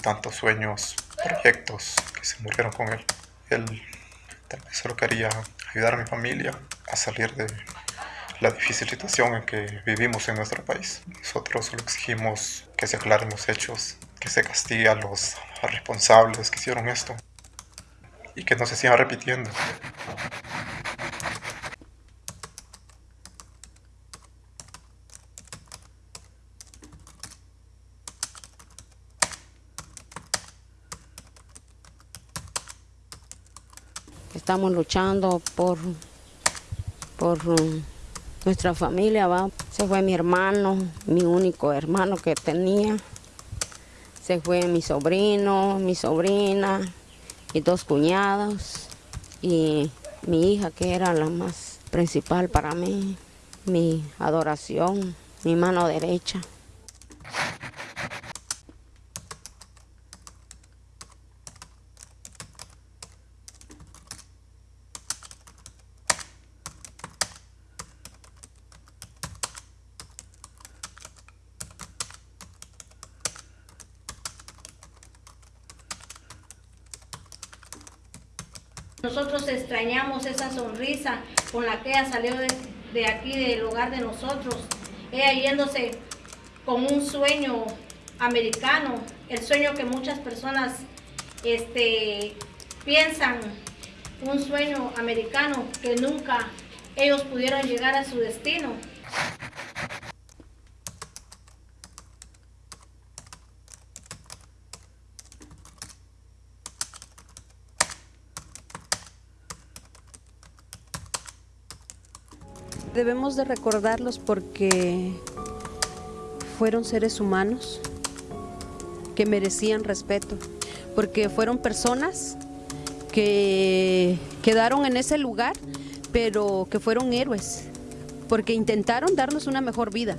tantos sueños, proyectos que se murieron con él. Él tal vez solo quería ayudar a mi familia a salir de la difícil situación en que vivimos en nuestro país. Nosotros solo exigimos que se aclaren los hechos, que se castigue a los responsables que hicieron esto y que no se siga repitiendo. Estamos luchando por, por um, nuestra familia. Se fue mi hermano, mi único hermano que tenía. Se fue mi sobrino, mi sobrina, y dos cuñados y mi hija que era la más principal para mí, mi adoración, mi mano derecha. Nosotros extrañamos esa sonrisa con la que ella salió de, aquí, del hogar de nosotros. Ella yéndose con un sueño americano, el sueño que muchas personas este, piensan, un sueño americano que nunca ellos pudieron llegar a su destino. Debemos de recordarlos porque fueron seres humanos que merecían respeto, porque fueron personas que quedaron en ese lugar, pero que fueron héroes, porque intentaron darnos una mejor vida.